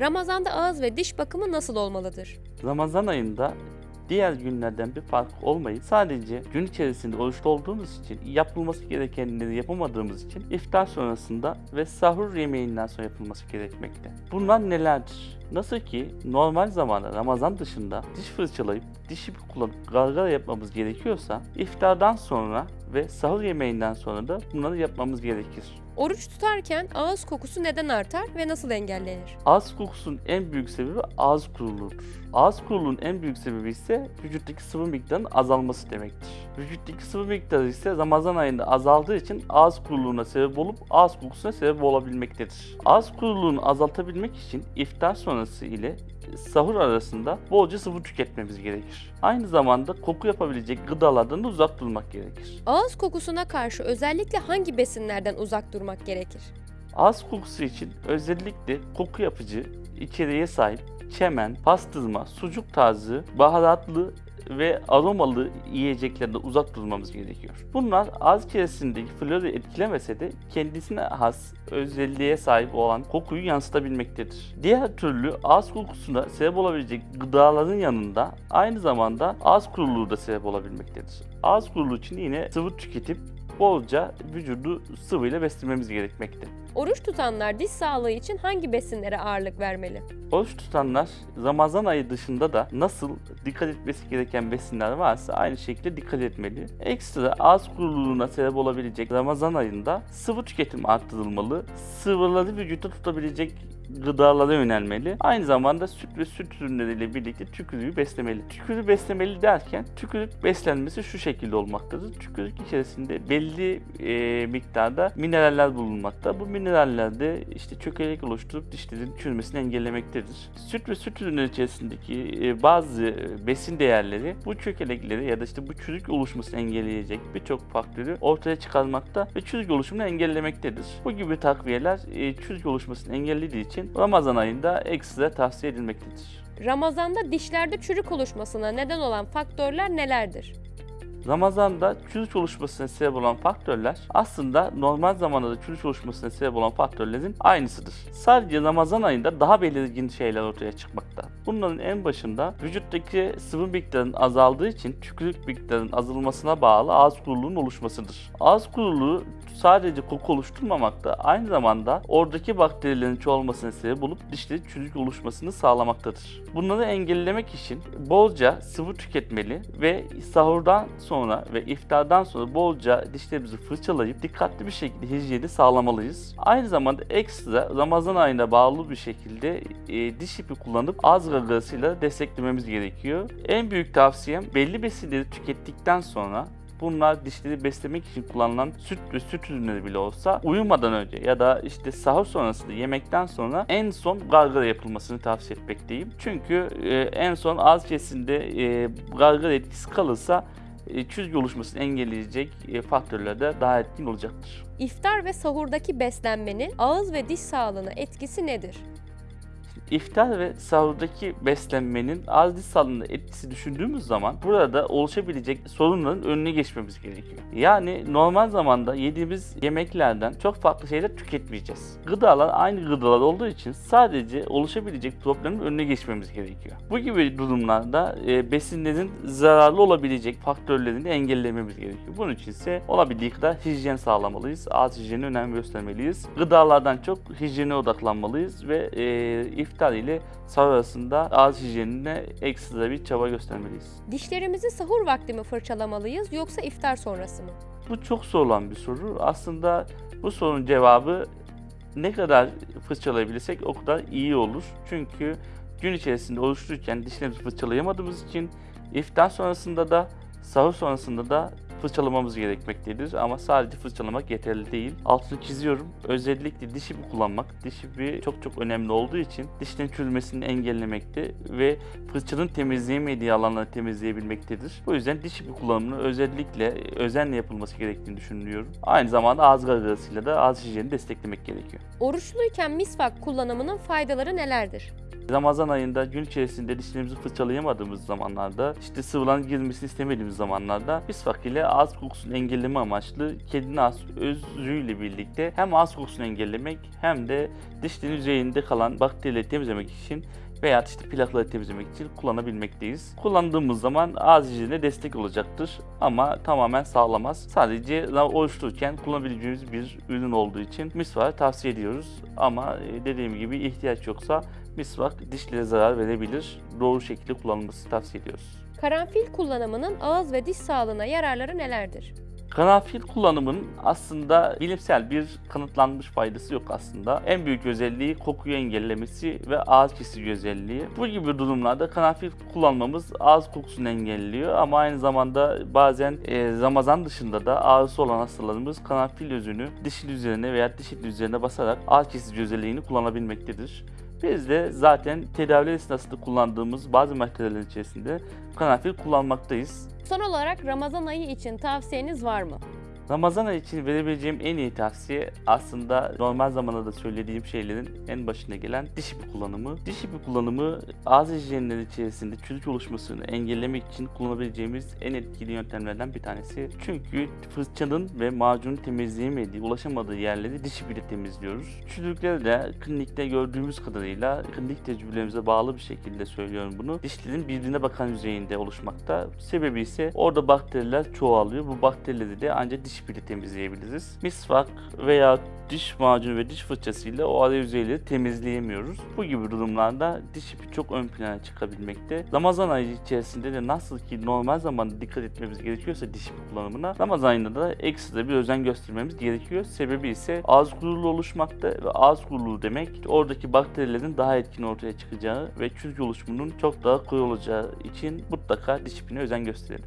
Ramazanda ağız ve diş bakımı nasıl olmalıdır? Ramazan ayında diğer günlerden bir fark olmayıp sadece gün içerisinde oruçlu olduğumuz için yapılması gerekenleri yapamadığımız için iftar sonrasında ve sahur yemeğinden sonra yapılması gerekmekte. Bunlar nelerdir? Nasıl ki normal zamanda Ramazan dışında diş fırçalayıp dişi kullanıp gargara yapmamız gerekiyorsa iftardan sonra ve sahur yemeğinden sonra da bunları yapmamız gerekir. Oruç tutarken ağız kokusu neden artar ve nasıl engellenir? Ağız kokusunun en büyük sebebi ağız kuruluğudur. Ağız kuruluğunun en büyük sebebi ise vücuttaki sıvı miktarının azalması demektir. Vücuttaki sıvı miktarı ise Ramazan ayında azaldığı için ağız kuruluğuna sebep olup ağız kokusuna sebep olabilmektedir. Ağız kuruluğunu azaltabilmek için iftar sonrası ile sahur arasında bolca sıvı tüketmemiz gerekir. Aynı zamanda koku yapabilecek gıdalardan da uzak durmak gerekir. Ağız kokusuna karşı özellikle hangi besinlerden uzak durmak gerekir? Ağız kokusu için özellikle koku yapıcı içeriğe sahip çemen, pastırma, sucuk tarzı, baharatlı ve aromalı yiyeceklerden uzak durmamız gerekiyor. Bunlar ağız içerisindeki florayı etkilemese de kendisine has özelliğe sahip olan kokuyu yansıtabilmektedir. Diğer türlü ağız kokusuna sebep olabilecek gıdaların yanında aynı zamanda ağız kuruluğu da sebep olabilmektedir. Ağız kuruluğu için yine sıvı tüketip bolca vücudu sıvıyla beslememiz gerekmekte. Oruç tutanlar diş sağlığı için hangi besinlere ağırlık vermeli? Oruç tutanlar Ramazan ayı dışında da nasıl dikkat etmesi gereken besinler varsa aynı şekilde dikkat etmeli. Ekstra ağız kuruluğuna sebep olabilecek Ramazan ayında sıvı tüketim arttırılmalı. Sıvıları vücutta tutabilecek gıdalara yönelmeli. Aynı zamanda süt ve süt ürünleriyle birlikte tükürüğü beslemeli. Tükürüğü beslemeli derken tükürük beslenmesi şu şekilde olmaktadır. Tükürük içerisinde belli e, miktarda mineraller bulunmakta. Bu mineraller de işte çökelek oluşturup dişlerin çürümesini engellemektedir. Süt ve süt ürünleri içerisindeki e, bazı besin değerleri bu çökelekleri ya da işte bu çürük oluşmasını engelleyecek birçok faktörü ortaya çıkarmakta ve çürük oluşumunu engellemektedir. Bu gibi takviyeler e, çürük oluşmasını engellediği için Ramazan ayında ekstra tavsiye edilmektedir. Ramazanda dişlerde çürük oluşmasına neden olan faktörler nelerdir? Ramazan'da çürük oluşmasına sebep olan faktörler aslında normal zamanda da çürük oluşmasına sebep olan faktörlerin aynısıdır. Sadece Ramazan ayında daha belirgin şeyler ortaya çıkmakta. Bunların en başında vücuttaki sıvı miktarının azaldığı için tükürük miktarının azalmasına bağlı ağız kuruluğunun oluşmasıdır. Ağız kuruluğu sadece koku oluşturmamakta aynı zamanda oradaki bakterilerin çoğalmasına sebep olup dişlerin çürük oluşmasını sağlamaktadır. Bunları engellemek için bolca sıvı tüketmeli ve sahurdan sonra ve iftardan sonra bolca dişlerimizi fırçalayıp dikkatli bir şekilde hijyeni sağlamalıyız. Aynı zamanda ekstra Ramazan ayına bağlı bir şekilde e, diş ipi kullanıp ağız gagasıyla desteklememiz gerekiyor. En büyük tavsiyem belli besinleri tükettikten sonra Bunlar dişleri beslemek için kullanılan süt ve süt ürünleri bile olsa uyumadan önce ya da işte sahur sonrasında yemekten sonra en son gargara yapılmasını tavsiye etmekteyim. Çünkü e, en son ağız içerisinde e, gargara etkisi kalırsa e, çürük oluşmasını engelleyecek e, faktörler de daha etkin olacaktır. İftar ve sahurdaki beslenmenin ağız ve diş sağlığına etkisi nedir? İftar ve sahurdaki beslenmenin ağız diş sağlığına etkisi düşündüğümüz zaman burada oluşabilecek sorunların önüne geçmemiz gerekiyor. Yani normal zamanda yediğimiz yemeklerden çok farklı şeyler tüketmeyeceğiz. Gıdalar aynı gıdalar olduğu için sadece oluşabilecek problemin önüne geçmemiz gerekiyor. Bu gibi durumlarda e, besinlerin zararlı olabilecek faktörlerini engellememiz gerekiyor. Bunun için ise olabildiği kadar hijyen sağlamalıyız. Ağız hijyenine önem göstermeliyiz. Gıdalardan çok hijyene odaklanmalıyız ve e, iftar ile sahur arasında ağız hijyenine ekstra bir çaba göstermeliyiz. Dişlerimizi sahur vakti mi fırçalamalıyız yoksa iftar sonrası mı? Bu çok sorulan bir soru. Aslında bu sorunun cevabı ne kadar fırçalayabilirsek o kadar iyi olur. Çünkü gün içerisinde oluştururken dişlerimizi fırçalayamadığımız için iftar sonrasında da sahur sonrasında da fırçalamamız gerekmektedir ama sadece fırçalamak yeterli değil. Altını çiziyorum. Özellikle diş ipi kullanmak, diş ipi çok çok önemli olduğu için dişlerin çürümesini engellemekte ve fırçanın temizleyemediği alanları temizleyebilmektedir. Bu yüzden diş ipi kullanımının özellikle özenle yapılması gerektiğini düşünüyorum. Aynı zamanda ağız gargarasıyla da ağız hijyenini desteklemek gerekiyor. Oruçluyken misvak kullanımının faydaları nelerdir? Ramazan ayında gün içerisinde dişlerimizi fırçalayamadığımız zamanlarda, işte sıvıların girmesini istemediğimiz zamanlarda misvak ile ağız kokusunu engelleme amaçlı kedinin ağız özüyle birlikte hem ağız kokusunu engellemek hem de dişlerin üzerinde kalan bakterileri temizlemek için veya işte plakları temizlemek için kullanabilmekteyiz. Kullandığımız zaman ağız hijyenine destek olacaktır ama tamamen sağlamaz. Sadece oluştururken kullanabileceğimiz bir ürün olduğu için misvağı tavsiye ediyoruz. Ama e, dediğim gibi ihtiyaç yoksa misvak dişlere zarar verebilir. Doğru şekilde kullanılması tavsiye ediyoruz. Karanfil kullanımının ağız ve diş sağlığına yararları nelerdir? Karanfil kullanımının aslında bilimsel bir kanıtlanmış faydası yok aslında. En büyük özelliği kokuyu engellemesi ve ağız kesici özelliği. Bu gibi durumlarda karanfil kullanmamız ağız kokusunu engelliyor ama aynı zamanda bazen e, Ramazan dışında da ağrısı olan hastalarımız karanfil özünü dişin üzerine veya diş eti üzerine basarak ağız kesici özelliğini kullanabilmektedir. Biz de zaten tedavi esnasında kullandığımız bazı maddelerin içerisinde karanfil kullanmaktayız. Son olarak Ramazan ayı için tavsiyeniz var mı? Ramazan için verebileceğim en iyi tavsiye aslında normal zamanda da söylediğim şeylerin en başına gelen diş ipi kullanımı. Diş ipi kullanımı ağız hijyenleri içerisinde çürük oluşmasını engellemek için kullanabileceğimiz en etkili yöntemlerden bir tanesi. Çünkü fırçanın ve macunun temizleyemediği, ulaşamadığı yerleri diş ipiyle temizliyoruz. Çürükleri de klinikte gördüğümüz kadarıyla klinik tecrübelerimize bağlı bir şekilde söylüyorum bunu. Dişlerin birbirine bakan yüzeyinde oluşmakta. Sebebi ise orada bakteriler çoğalıyor. Bu bakterileri de ancak diş ipiyle temizleyebiliriz. Misvak veya diş macunu ve diş fırçasıyla o ara yüzeyleri temizleyemiyoruz. Bu gibi durumlarda diş ipi çok ön plana çıkabilmekte. Ramazan ayı içerisinde de nasıl ki normal zamanda dikkat etmemiz gerekiyorsa diş ipi kullanımına Ramazan ayında da ekstra bir özen göstermemiz gerekiyor. Sebebi ise ağız kuruluğu oluşmakta ve ağız kuruluğu demek oradaki bakterilerin daha etkin ortaya çıkacağı ve çürük oluşumunun çok daha kolay olacağı için mutlaka diş ipine özen gösterelim.